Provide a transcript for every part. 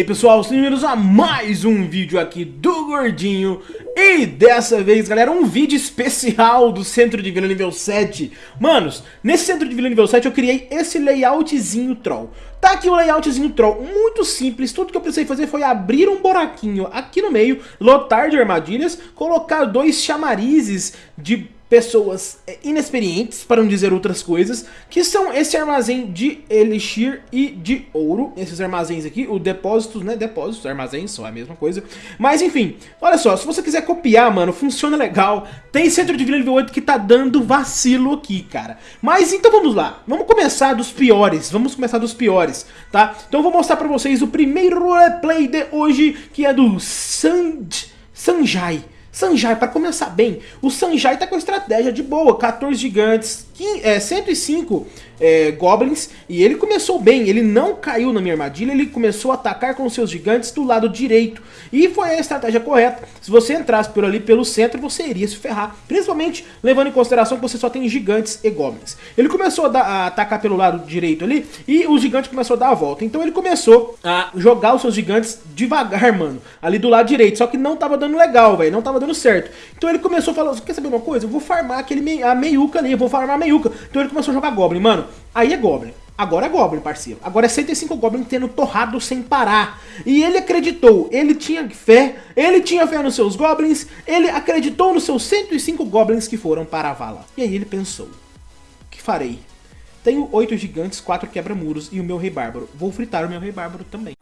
aí pessoal, sejam bem-vindos a mais um vídeo aqui do Gordinho. E dessa vez galera, um vídeo especial do Centro de Vila nível 7 Manos, nesse Centro de Vila nível 7 eu criei esse layoutzinho troll. Tá aqui o layoutzinho troll, muito simples, tudo que eu precisei fazer foi abrir um buraquinho aqui no meio Lotar de armadilhas, colocar dois chamarizes de pessoas é, inexperientes, para não dizer outras coisas, que são esse armazém de elixir e de ouro, esses armazéns aqui, o depósitos, né, depósitos, armazéns, só é a mesma coisa, mas enfim, olha só, se você quiser copiar, mano, funciona legal, tem centro de vila nível 8 que tá dando vacilo aqui, cara, mas então vamos lá, vamos começar dos piores, vamos começar dos piores, tá, então eu vou mostrar pra vocês o primeiro roleplay de hoje, que é do Sanj... Sanjai, Sanjai, para começar bem, o Sanjai tá com estratégia de boa, 14 gigantes, 15, é, 105 é, goblins, e ele começou bem, ele não caiu na minha armadilha, ele começou a atacar com seus gigantes do lado direito, e foi a estratégia correta, se você entrasse por ali pelo centro, você iria se ferrar, principalmente levando em consideração que você só tem gigantes e goblins. Ele começou a, dar, a atacar pelo lado direito ali, e o gigante começou a dar a volta, então ele começou a jogar os seus gigantes devagar, mano, ali do lado direito, só que não tava dando legal, velho, não tava dando certo. Então ele começou a falar, quer saber uma coisa? Eu vou farmar aquele a meiuca ali, eu vou farmar a meiuca. Então ele começou a jogar Goblin, mano. Aí é Goblin. Agora é Goblin, parceiro. Agora é 105 Goblin tendo torrado sem parar. E ele acreditou, ele tinha fé, ele tinha fé nos seus Goblins, ele acreditou nos seus 105 Goblins que foram para a vala. E aí ele pensou, que farei? Tenho 8 gigantes, 4 quebra-muros e o meu rei bárbaro. Vou fritar o meu rei bárbaro também.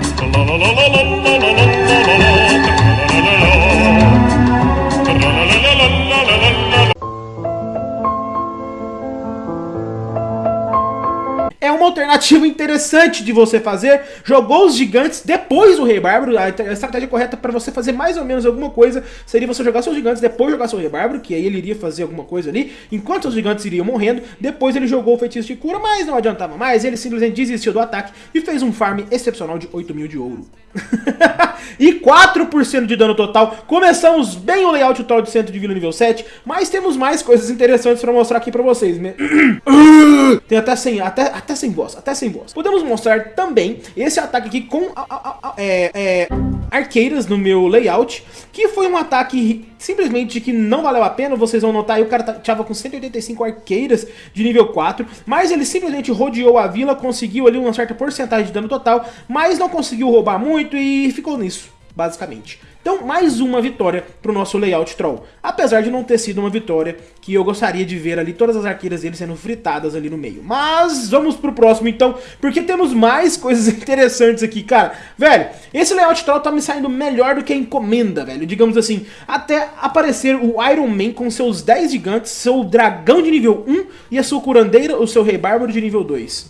Alternativa interessante de você fazer. Jogou os gigantes depois do Rei Bárbaro. A estratégia correta para você fazer mais ou menos alguma coisa seria você jogar seus gigantes, depois jogar seu Rei Bárbaro, que aí ele iria fazer alguma coisa ali. Enquanto os gigantes iriam morrendo, depois ele jogou o feitiço de cura, mas não adiantava mais. Ele simplesmente desistiu do ataque e fez um farm excepcional de 8 mil de ouro. e 4% de dano total. Começamos bem o layout total de centro de vila nível 7, mas temos mais coisas interessantes para mostrar aqui para vocês. Tem até sem, até, até sem voz, até sem voz. Podemos mostrar também esse ataque aqui com a, a, a, é, é, arqueiras no meu layout, que foi um ataque simplesmente que não valeu a pena, vocês vão notar aí, o cara tava com 185 arqueiras de nível 4, mas ele simplesmente rodeou a vila, conseguiu ali uma certa porcentagem de dano total, mas não conseguiu roubar muito e ficou nisso, basicamente. Então, mais uma vitória para o nosso layout troll. Apesar de não ter sido uma vitória que eu gostaria de ver ali todas as arqueiras dele sendo fritadas ali no meio. Mas vamos pro próximo então, porque temos mais coisas interessantes aqui, cara. Velho, esse layout troll tá me saindo melhor do que a encomenda, velho. Digamos assim, até aparecer o Iron Man com seus 10 gigantes, seu dragão de nível 1 e a sua curandeira, o seu rei bárbaro de nível 2.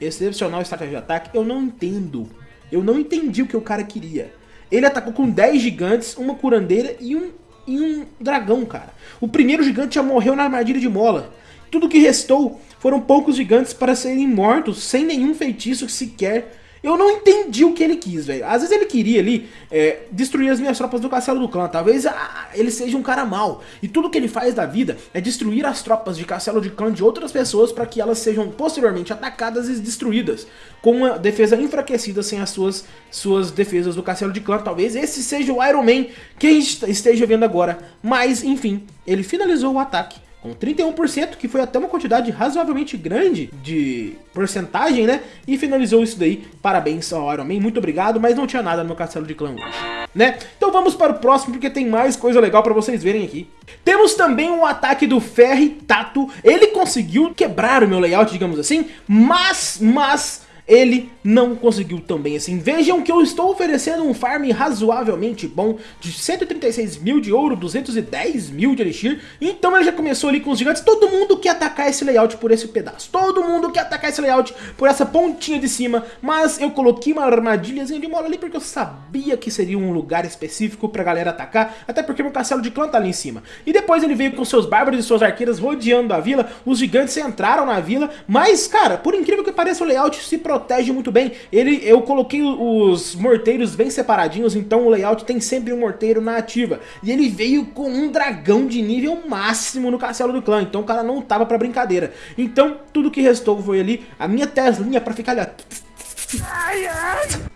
Excepcional estratégia de ataque, eu não entendo. Eu não entendi o que o cara queria. Ele atacou com 10 gigantes, uma curandeira e um, e um dragão, cara. O primeiro gigante já morreu na armadilha de mola. Tudo que restou foram poucos gigantes para serem mortos, sem nenhum feitiço sequer eu não entendi o que ele quis, velho. Às vezes ele queria ali é, destruir as minhas tropas do castelo do clã. Talvez ah, ele seja um cara mau. E tudo que ele faz da vida é destruir as tropas de castelo de clã de outras pessoas para que elas sejam posteriormente atacadas e destruídas. Com uma defesa enfraquecida sem as suas, suas defesas do castelo de clã. Talvez esse seja o Iron Man que esteja vendo agora. Mas, enfim, ele finalizou o ataque com 31%, que foi até uma quantidade razoavelmente grande de porcentagem, né? E finalizou isso daí. Parabéns ao Iron Man, muito obrigado, mas não tinha nada no castelo de clã hoje, né? Então vamos para o próximo, porque tem mais coisa legal para vocês verem aqui. Temos também um ataque do Ferri Tato. Ele conseguiu quebrar o meu layout, digamos assim, mas, mas ele não conseguiu também assim. Vejam que eu estou oferecendo um farm razoavelmente bom de 136 mil de ouro, 210 mil de elixir. Então ele já começou ali com os gigantes. Todo mundo quer atacar esse layout por esse pedaço. Todo mundo quer atacar esse layout por essa pontinha de cima. Mas eu coloquei uma armadilhazinha de mola ali porque eu sabia que seria um lugar específico pra galera atacar. Até porque meu castelo de clã tá ali em cima. E depois ele veio com seus bárbaros e suas arqueiras rodeando a vila. Os gigantes entraram na vila. Mas, cara, por incrível que pareça, o layout se protege muito bem. Ele, eu coloquei os morteiros bem separadinhos, então o layout tem sempre um morteiro na ativa. E ele veio com um dragão de nível máximo no castelo do clã, então o cara não tava pra brincadeira. Então tudo que restou foi ali a minha Teslinha pra ficar ali, ó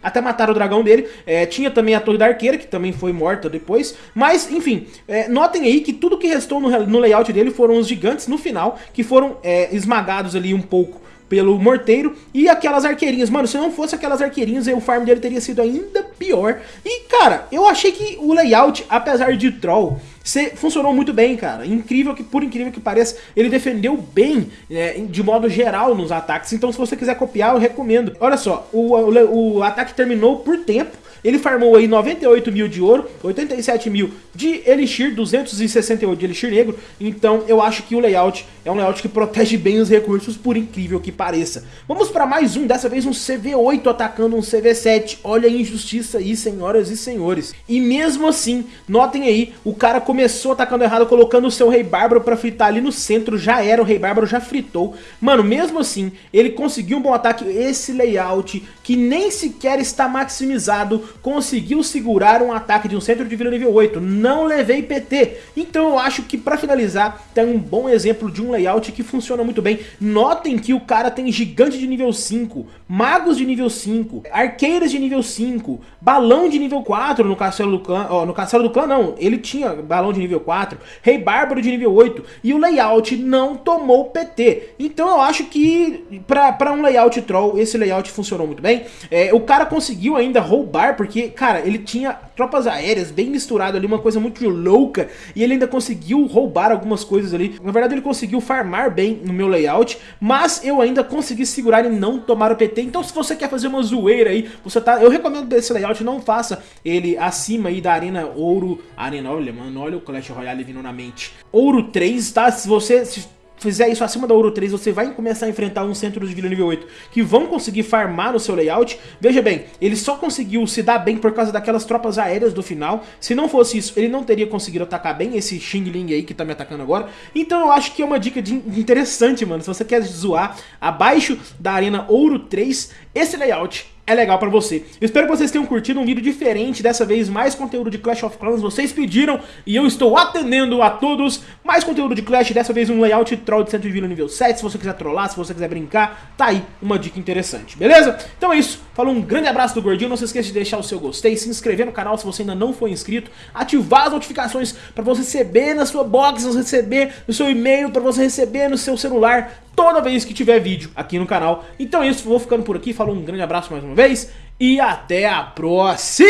até mataram o dragão dele. É, tinha também a Torre da Arqueira, que também foi morta depois. Mas, enfim, é, notem aí que tudo que restou no, no, layout dele foram os gigantes no final, que foram é, esmagados ali um pouco pelo morteiro e aquelas arqueirinhas. Mano, se não fosse aquelas arqueirinhas, o farm dele teria sido ainda pior. E, cara, eu achei que o layout, apesar de troll, funcionou muito bem, cara. Incrível que, por incrível que pareça, ele defendeu bem, é, de modo geral, nos ataques. Então, se você quiser copiar, eu recomendo. Olha só, o, o, o ataque terminou por tempo. Ele farmou aí 98 mil de ouro, 87 mil de Elixir, 268 de Elixir negro. Então eu acho que o layout é um layout que protege bem os recursos, por incrível que pareça. Vamos para mais um, dessa vez um CV8 atacando um CV7. Olha a injustiça aí, senhoras e senhores. E mesmo assim, notem aí, o cara começou atacando errado, colocando o seu Rei Bárbaro pra fritar ali no centro. Já era, o Rei Bárbaro já fritou. Mano, mesmo assim, ele conseguiu um bom ataque. Esse layout, que nem sequer está maximizado, conseguiu segurar um ataque de um centro de vida nível 8. Não levei PT. Então eu acho que pra finalizar, tem um bom exemplo de um layout que funciona muito bem. Notem que o cara tem gigante de nível 5, magos de nível 5, arqueiras de nível 5, balão de nível 4 no castelo do clã. Ó, no castelo do clã não, ele tinha balão de nível 4, rei bárbaro de nível 8. E o layout não tomou PT. Então eu acho que pra um layout troll, esse layout funcionou muito bem. É, o cara conseguiu ainda roubar, porque, cara, ele tinha tropas aéreas bem misturado ali, uma coisa muito louca, e ele ainda conseguiu roubar algumas coisas ali. Na verdade, ele conseguiu farmar bem no meu layout, mas eu ainda consegui segurar e não tomar o PT. Então, se você quer fazer uma zoeira aí, você tá... Eu recomendo esse layout, não faça ele acima aí da Arena Ouro... Arena, olha, mano, olha o Clash Royale vindo na mente. Ouro 3, tá? Se você... Se fizer isso acima da Ouro 3, você vai começar a enfrentar um centro de vila nível 8 que vão conseguir farmar no seu layout. Veja bem, ele só conseguiu se dar bem por causa daquelas tropas aéreas do final. Se não fosse isso, ele não teria conseguido atacar bem esse Xing Ling aí que tá me atacando agora. Então eu acho que é uma dica de interessante, mano. Se você quer zoar abaixo da Arena Ouro 3, esse layout é legal pra você. Eu espero que vocês tenham curtido um vídeo diferente, dessa vez mais conteúdo de Clash of Clans, vocês pediram e eu estou atendendo a todos. Mais conteúdo de Clash, dessa vez um layout troll de centro de vila nível 7, se você quiser trollar, se você quiser brincar, tá aí uma dica interessante, beleza? Então é isso, falou um grande abraço do Gordinho, não se esqueça de deixar o seu gostei, se inscrever no canal se você ainda não for inscrito, ativar as notificações pra você receber na sua box, receber no seu e-mail, pra você receber no seu celular, toda vez que tiver vídeo aqui no canal. Então é isso, vou ficando por aqui, falou um grande abraço mais uma vez e até a próxima!